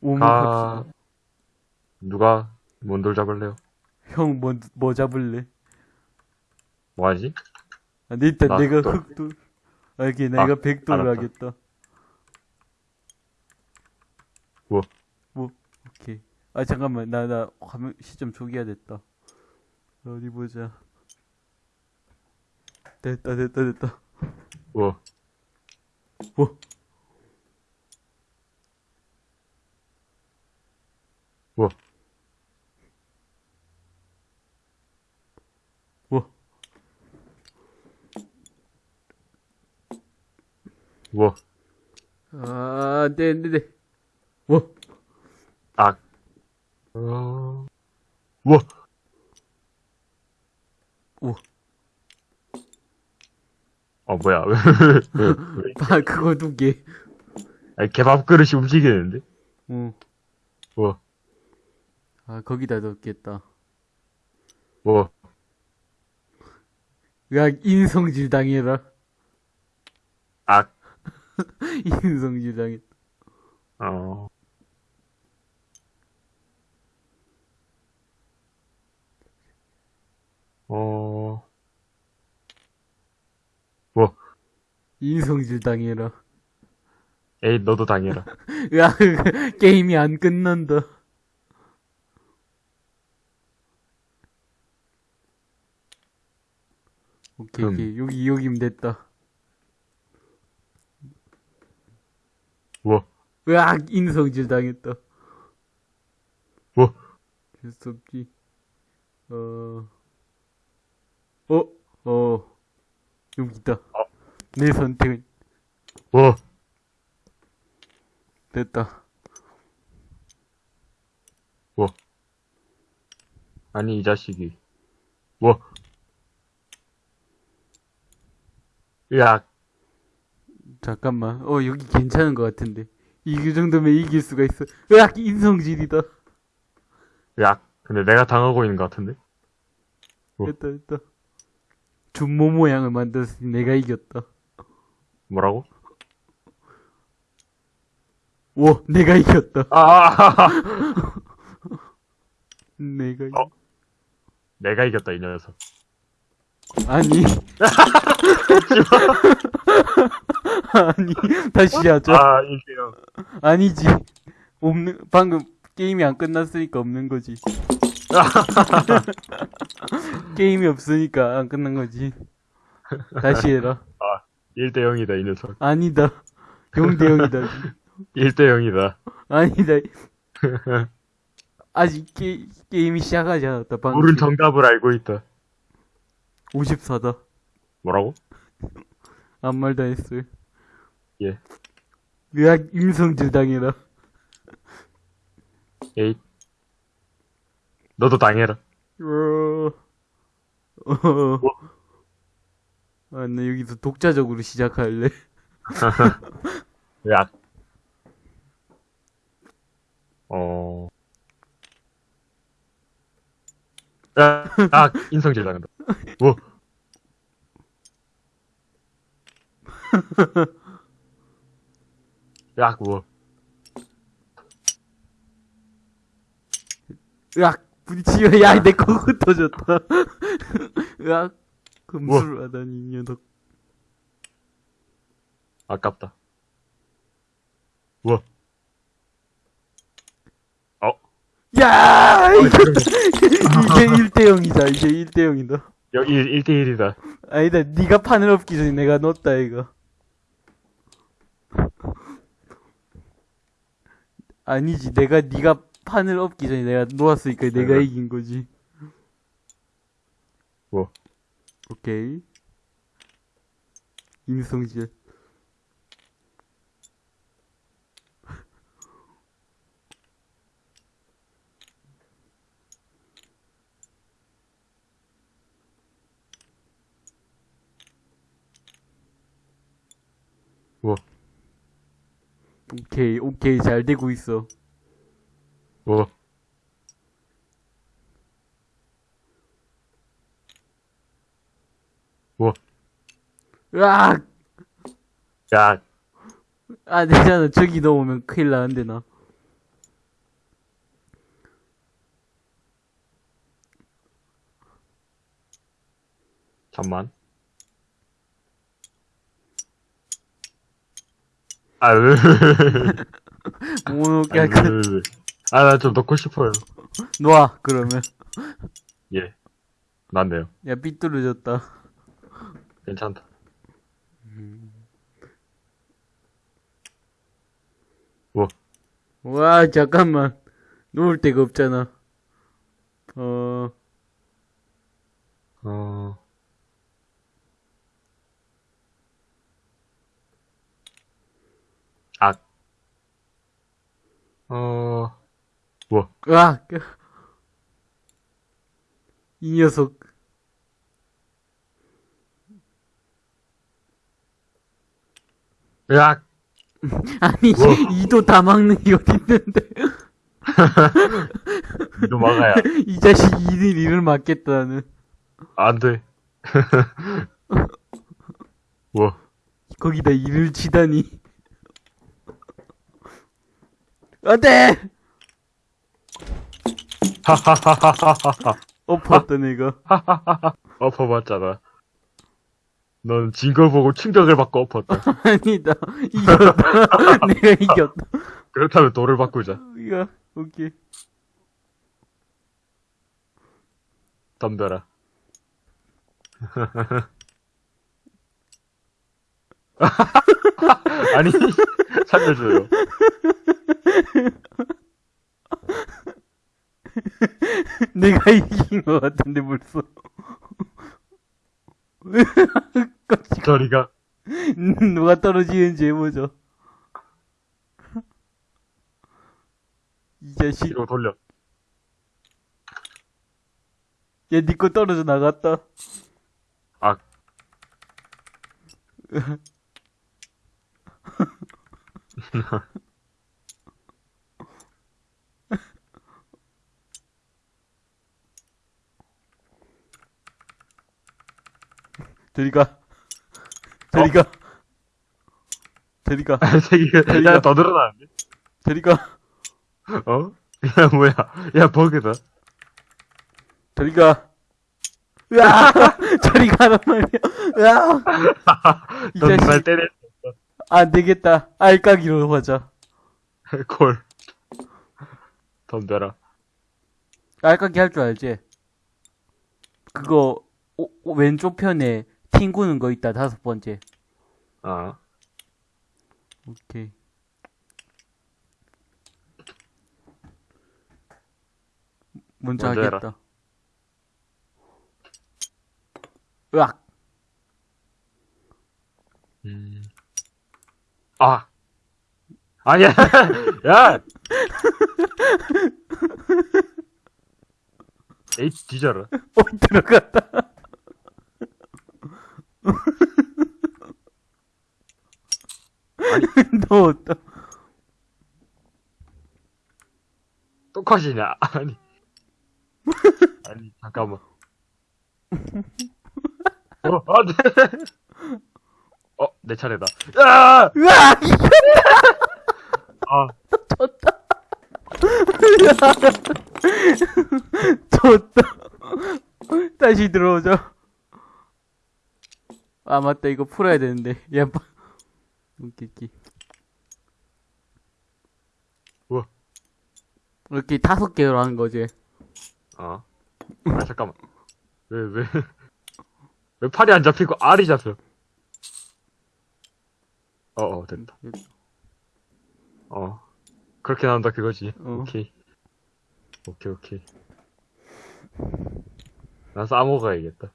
오목합시다. 누가 몬돌 잡을래요? 형, 뭐, 뭐 잡을래? 뭐 하지? 아, 근데 일단 나 내가 또- 흑돌. 아, 이렇게 내가 백돌을 알았다. 하겠다. 뭐? 뭐, 오케이. 아, 잠깐만. 나, 나, 화면, 시점 초기화 됐다. 어디 보자. 됐다, 됐다, 됐다. 뭐? 뭐? 뭐? 뭐? 뭐? 아, 네, 네, 네. 뭐? 악. 어... 뭐? 오. 어, 뭐야. 아, 그거 두 개. 아니, 개밥 그릇이 움직이는데? 어. 뭐? 아, 거기다 넣겠다. 뭐? 야, 인성질 당해라. 악. 인성질 당했다. 어. 어. 뭐? 인성질 당해라. 에이, 너도 당해라. 야, 게임이 안 끝난다. 오케이, 음. 오케이. 여기, 여기면 됐다. 뭐? 으악! 인성질 당했다. 뭐? 될수 없지. 어, 어, 어, 여기 있다. 어. 내 선택은 뭐? 됐다. 뭐? 아니, 이 자식이. 뭐? 으악. 잠깐만. 어, 여기 괜찮은 것 같은데. 이 정도면 이길 수가 있어. 으악! 인성질이다. 으악. 근데 내가 당하고 있는 것 같은데? 뭐? 됐다, 됐다. 준모 모양을 만들었으니 내가 이겼다. 뭐라고? 오, 내가 이겼다. 아! 내가 이겼... 어? 내가 이겼다, 이 녀석. 아니. 아니, 다시 하자. 아, 일세요. 아니지. 없는, 방금 게임이 안 끝났으니까 없는 거지. 게임이 없으니까 안 끝난 거지. 다시 해라. 1대 0이다, 이 녀석. 아니다. 0대 0이다. 1대 0이다. 아니다. 아직 게, 게임이 시작하지 않았다. 방금. 옳은 정답을 알고 있다. 54다. 뭐라고? 아무 말도 안 했어요. 예. 으악, 임성질 당해라. 에잇. 너도 당해라. 어, 어. 아, 나 여기서 독자적으로 시작할래. 으악. 어. 아, 아, 인성질 당한다. 뭐? 야, 뭐? 으악, 부딪히면, 야, 내 거 흩어졌다. 으악, 금수를 하다니, 이 녀석. 아깝다. 뭐? 어? 야! 이거, 이게 1대0이다, 이게 1대0이다. 여기 1대1이다. 아니다, 네가 판을 엎기 전에 내가 넣었다, 이거. 아니지, 내가 네가 판을 엎기 전에 내가 놓았으니까 내가 응. 이긴 거지. 뭐? 오케이. 임성질. 오케이 오케이 잘 되고 있어 뭐 뭐? 으악! 야. 아, 되잖아. 저기 넘으면 큰일 나는데, 나. 잠만. 아, 으, 뭐, 으, 으. 아, 나 좀 넣고 싶어요. 놔, 그러면. 예. 낫네요. 야, 삐뚤어졌다. 괜찮다. 뭐, 와, 잠깐만. 놓을 데가 없잖아. 어, 어, 아, 어, 뭐, 으악! 이 녀석. 으악! 아니, 뭐? 이도 다 막는 게 어딨는데. 이도 막아야. 이 자식 이들 일을 막겠다는. 안 돼. 뭐, 거기다 일을 치다니. 안 돼! 하하하하하하. 엎었다, 내가. 엎어봤잖아. 넌 진 걸 보고 충격을 받고 엎었다. 아니다. 이겼다. 내가 이겼다. 그렇다면 돌을 바꾸자. 이거, 오케이. 덤벼라. 아니, 살려줘요. 내가 이긴 것 같은데, 벌써. 저리가. 누가 떨어지는지 해보죠. 이 자식. 뒤로 돌려. 얘니거 떨어져 나갔다. 아. 저리 가. 저리 가. 저리 가. 되게, 야, 더 늘어나는데? 저리 가. 어? 야, 뭐야. 야, 버그다. 저리 가. 으아! 저리 가란 말이야. 으아! 이 자식. 때려. 안 되겠다. 알까기로 하자. 콜. 덤벼라. 알까기 할 줄 알지? 그거, 오, 오, 왼쪽 편에 튕구는 거 있다, 다섯 번째. 아. 오케이. 먼저 먼저. 하겠다. 으악! 음. 아. 아니야. 야. 에이, 뒤져라. 어, 들어갔다. 똑같이냐? 아니. 아니, 잠깐만. 어, 안 돼. 어, 내 차례다. 야! 으악! 아, 졌다. 다시 들어오자. 아, 맞다. 이거 풀어야 되는데. 야, 빠. 오케이, 오케이. 우와. 이렇게 다섯 개로 하는 거지. 어. 아, 잠깐만. 왜, 왜, 왜 팔이 안 잡히고 알이 잡혀? 어, 어, 됐다. 어. 그렇게 나온다 그거지. 어. 오케이. 오케이, 오케이. 난 싸먹어야겠다.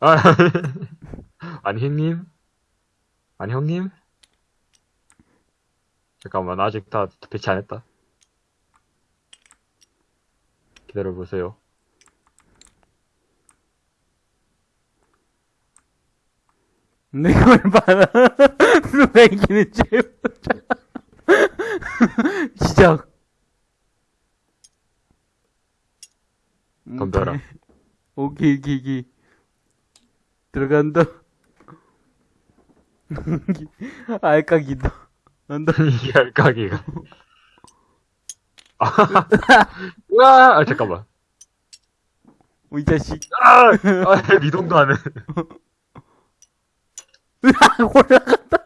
아, 아니, 형님? 아니, 형님? 잠깐만, 아직 다 배치 안 했다. 기다려보세요. 내걸 봐라. 누가 이기는지. 시작. 덤벼라. 오케이, 오케이, 오케이. 들어간다. 알까기다. 난다. 이게 알까기가. 아, 으아! 아, 잠깐만. 어, 이 자식. 아! 아, 미동도 안 해. 올라갔다.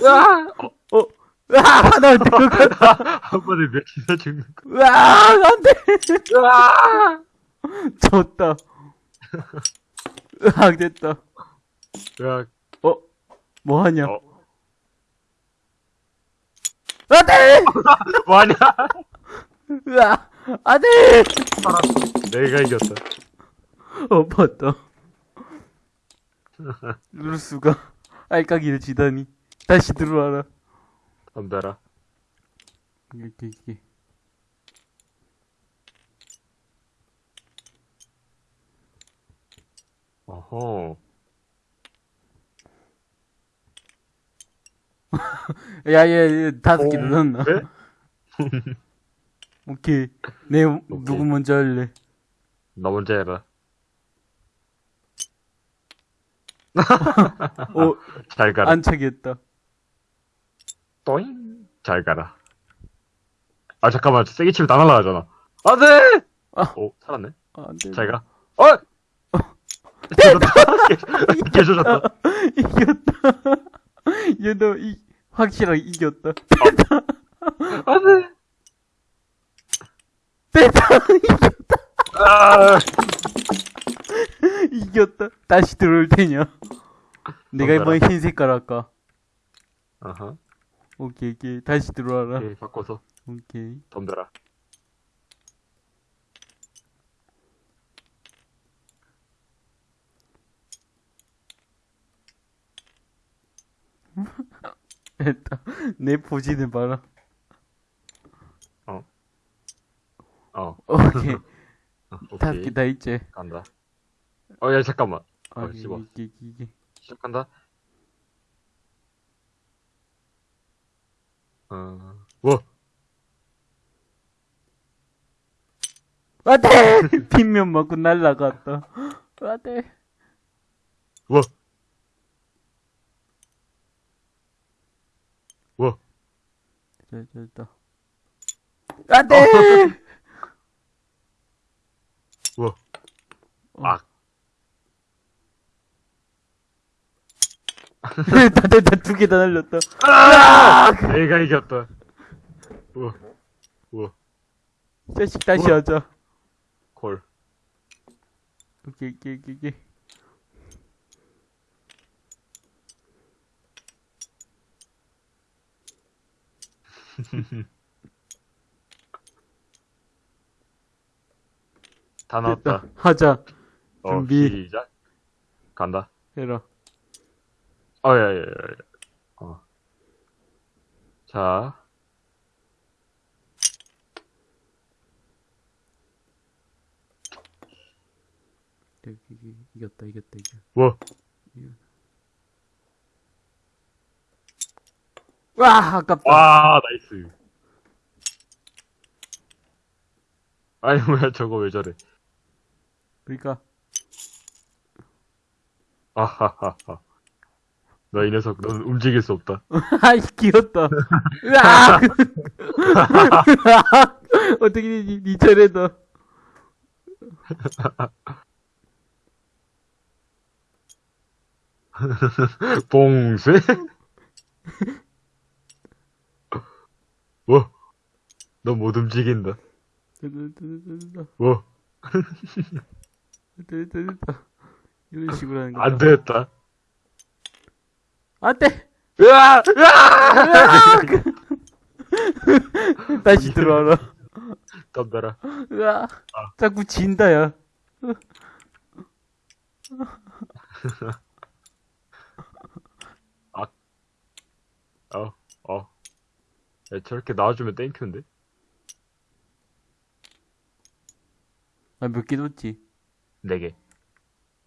으아! 어, 어, 으아, 나 들어갔다. 한 번에 몇이나 죽는 거. 으아, 안 돼. 으아! 졌다. 으악, 됐다. 으아, 어, 뭐 하냐? 어. 안 돼! 뭐 하냐? 으아, 안 돼! 내가 이겼다. 어, 봤다. 루스가 알까기를 지다니. 다시 들어와라. 덤벼라. 이렇게, 이렇게. 어허. 야, 야, 야, 다섯 개 넣었나? 네? 오케이. 내, 누구 먼저 할래? 너 먼저 해라. 어, 잘 가라. 안 차겠다. 또잉. 잘 가라. 아, 잠깐만. 세게 치면 다 날아가잖아. 안 돼! 아. 오, 살았네. 아, 안 돼. 잘 가. 어! 개조졌다. 개조졌다. 이겼다. 얘 너, 이, 확실하게 이겼다. 안 돼! 됐다! 아! 이겼다. 다시 들어올 테냐? 내가. 이번에 흰 색깔 할까? 어허. 오케이, 오케이. 다시 들어와라. 오케이, 바꿔서 오케이. 덤벼라. 됐다. 내 포지는 봐라. 어. 오케이. 어, 다섯 오케이. 개다 있지? 간다. 어, 야, 잠깐만. 아, 어, 이게, 씹어. 이게, 이게. 시작한다. 어, 뭐? 안 돼! 뒷면 맞고 날라갔다. 안 돼. 뭐? 뭐? 자, 됐다. 안 돼! 뭐? 어. 아, 됐다, 됐다. 두 개 다 날렸다. 아! 내가 이겼다. 우와, 우와, 이 자식 다시 우와. 하자. 콜. 오케이, 오케이, 오케이, 오케이. 다 나왔다. 됐다. 하자. 어, 준비. 시작. 간다. 해라. 어, 야, 야, 야, 야. 어. 자. 이- 이- 이겼다, 이겼다, 이겼다. 뭐? 와, 아깝다. 와, 나이스. 아니, 뭐야, 저거 왜 저래. 그러니까 아하하하. 너이 녀석, 넌 움직일 수 없다. 아이 귀엽다. 으악! 어떻게 니, 니 차례다. 봉쇄? 뭐? 너못 움직인다. 뭐? 됐다, 됐다, 됐다. 이런 식으로 하는 거야. 안 되겠다. 안 돼! 으아! 으아! 다시 들어와라. 덤벼라. 으악. 자꾸 진다, 야. 어, 어. 야, 저렇게 나와주면 땡큐인데? 아, 몇개 뒀지? 네 개.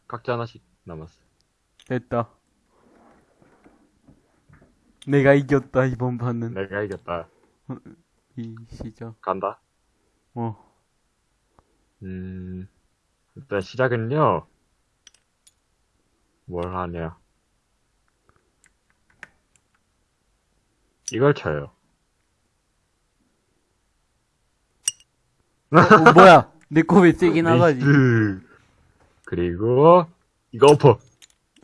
각자 하나씩 남았어. 됐다. 내가 이겼다, 이번 판은. 내가 이겼다. 이 시작. 간다. 어. 음, 일단 시작은요. 뭘 하냐. 이걸 쳐요. 어, 뭐야? 내거왜 세게 나가지? 그리고, 이거 엎어.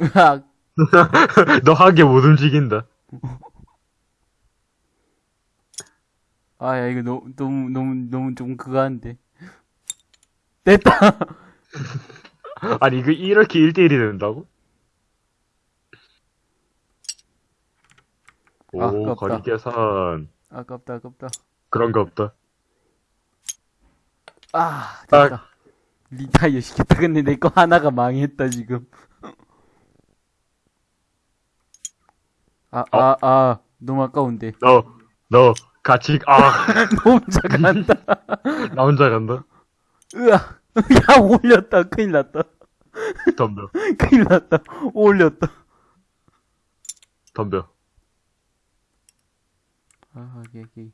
으악. 너한개못 움직인다. 아, 야, 이거 너무, 너무, 너무, 너무 좀 그거 한데. 됐다! 아니, 이거 이렇게 1대1이 된다고? 오, 아깝다. 거리 계산. 아깝다, 아깝다. 그런 거 없다. 아, 됐다. 리타이어 시켰다. 근데 내 거 하나가 망했다, 지금. 아, 아, 아, 너무 아까운데. 너, 너, 같이, 아, 너무 잘간다. 나 혼자 간다. 으아. 야, 올렸다. 큰일 났다. 덤벼, 큰일 났다. 올렸다. 덤벼. 아, 오케이, 오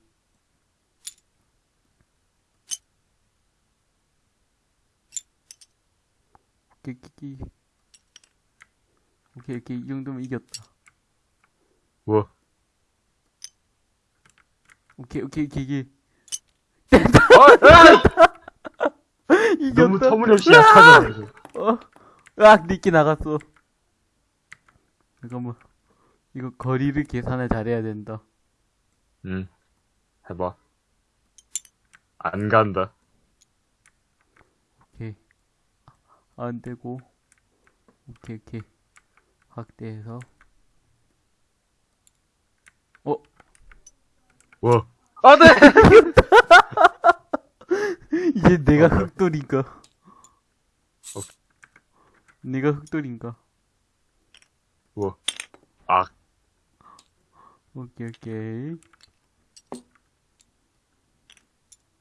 케이. 오케이, 오케이. 이 정도면 이겼다. 뭐, 오케이, 오케이, 오케이, 오케이. 어, 이겼다. 너무 터무니없이 약하잖아. 어? 으악, 니끼 나갔어. 잠깐만. 이거 거리를 계산을 잘해야 된다. 응. 해봐. 안 간다. 오케이. 안 되고. 오케이, 오케이. 확대해서. 어? 뭐, 안 돼! 이제 내가 어, 흑돌인가? 내가 흑돌인가? 뭐, 아, 오케이, 오케이.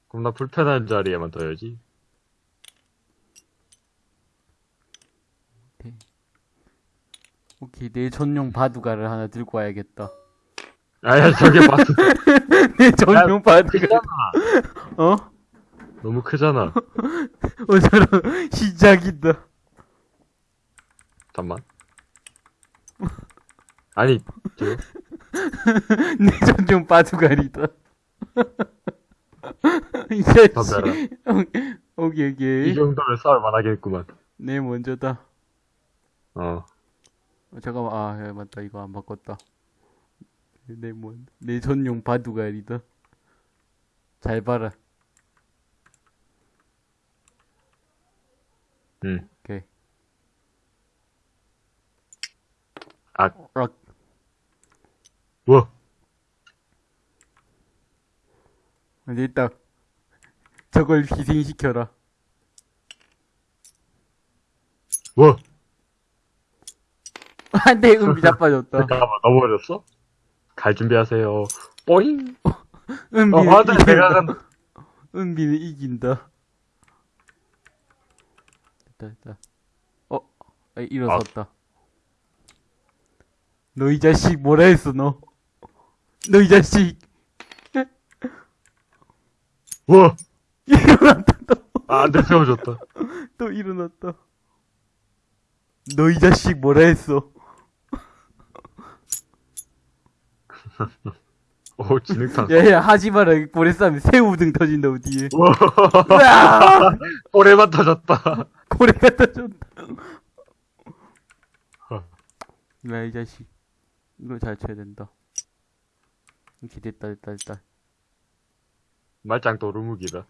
그럼 나 불편한 자리에만 둬야지. 오케이, 내 전용 바둑알을 하나 들고 와야겠다. 아야, 저게 봤어. 내 전용 바둑알. 어? 너무 크잖아. 어, 저런, 시작이다. 잠만. 아니, 저, 내 전용 바둑알이다. 이 자식. 담배라. 오케이, 이 오케이. 정도면 싸울 만하겠구만. 내 먼저다. 어. 어, 잠깐만, 아, 야, 맞다. 이거 안 바꿨다. 내 뭔, 내 전용 바둑알이다. 잘 봐라. 응. 오케이. 아, 아, 뭐, 근데 일단, 저걸 희생시켜라. 뭐. 안 돼, 은비 자빠졌다. 잠깐만, 넘어졌어? 갈 준비하세요. 뽀잉! 은비는 어, 이긴다. 내가 간다. 은비는 이긴다. 됐다, 됐다. 어, 아, 일어섰다. 너이 자식 뭐라 했어, 너? 너 이 자식. 뭐! 일어났다, 또. 아, 안 돼, 세워줬다. 또 일어났다. 너 이 자식 뭐라 했어? 오, 진흙탕. 야, 야, 하지 마라. 고래 싸면 새우 등 터진다고, 뒤에. 오래만 터졌다. 고래가 터졌다. 어. 야, 이 자식. 이거 잘 쳐야 된다. 이렇게 됐다, 됐다, 됐다. 말짱 도루묵이다.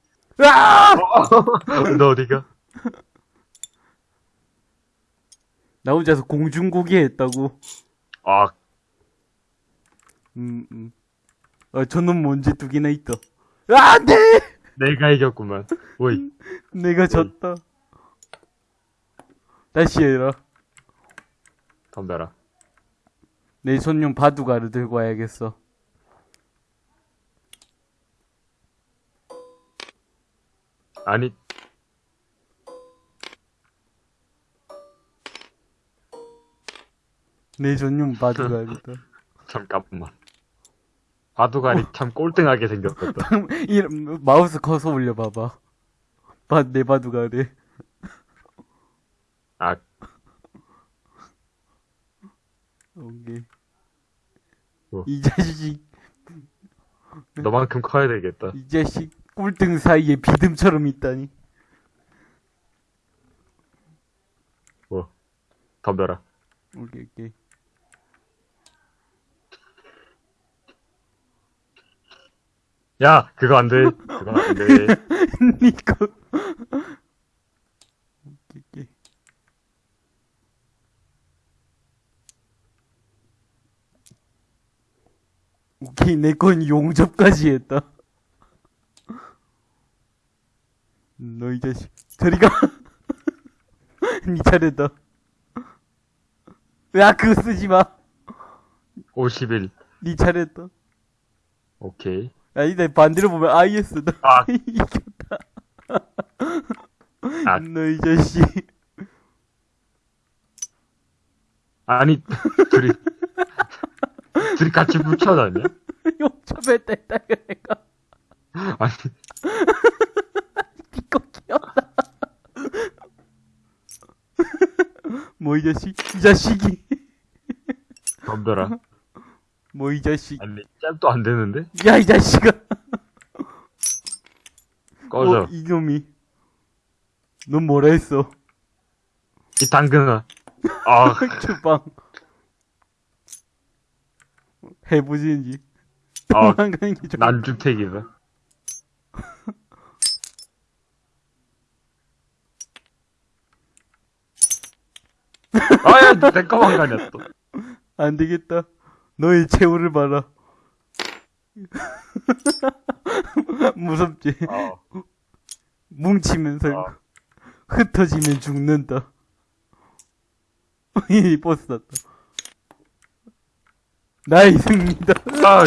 너 어디가? 나 혼자서 공중고기 했다고. 아, 음, 음. 아, 저놈 뭔지 두 개나 있다. 아, 안 돼! 내가 이겼구만. 오이. 내가 졌다. 다시 해라. 덤벼라. 내 손용 바둑알을 들고 와야겠어. 아니, 내 전용 바둑알이다. 잠깐만. 바둑알이 참 꼴등하게 생겼다. 이 마우스 커서 올려봐봐. 바, 내 바둑알에. 아, 오케이. 뭐. 이 자식, 너만큼 커야 되겠다. 이 자식 꼴등 사이에 비듬처럼 있다니. 덤벼라. 오케이, 오케이. 야, 그거 안 돼. 그거 안 돼. 니꺼. 오케이, 내 건 용접까지 했다. 너 이 자식. 저리 가. 니 차례다. 야, 그거 쓰지 마. 51. 니 차례다. 오케이. 야, 이제 반대로 보면 IS다. 아. 이겼다. 아. 너이 자식. 아니, 둘이, 둘이 같이 붙여다냐? 용접했다 했다 그래가. 아니, 니꺼 귀엽다. 뭐 이 자식? 이 자식이. 덤벼라. 뭐 이 자식. 아니, 짭도 안 되는데? 야, 이 자식아. 꺼져. 어, 이놈이. 넌 뭐라 했어? 이 당근아. 아, 주방. 해보지는지. 아. 난주택이다. 아, 야, 내 거만 가냐, 또. 안 되겠다. 너의 최후를 봐라. 무섭지? 아, 뭉치면서 아. 흩어지면 죽는다. 이 버스 탔다. 나의 승리다. 아, 아,